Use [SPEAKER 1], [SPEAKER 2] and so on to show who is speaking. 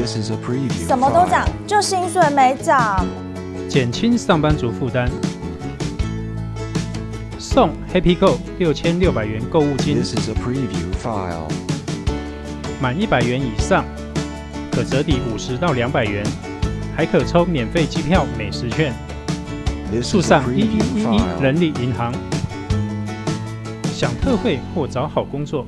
[SPEAKER 1] This is a preview.
[SPEAKER 2] 什么都涨，就薪水没涨。
[SPEAKER 3] 减轻上班族负担，送 Happy Go 六千六百元购物金。
[SPEAKER 1] This is a preview file。
[SPEAKER 3] 满一百元以上，可折抵五十到两百元，还可抽免费机票、美食券。速上一一一一人力银行，享特惠或找好工作。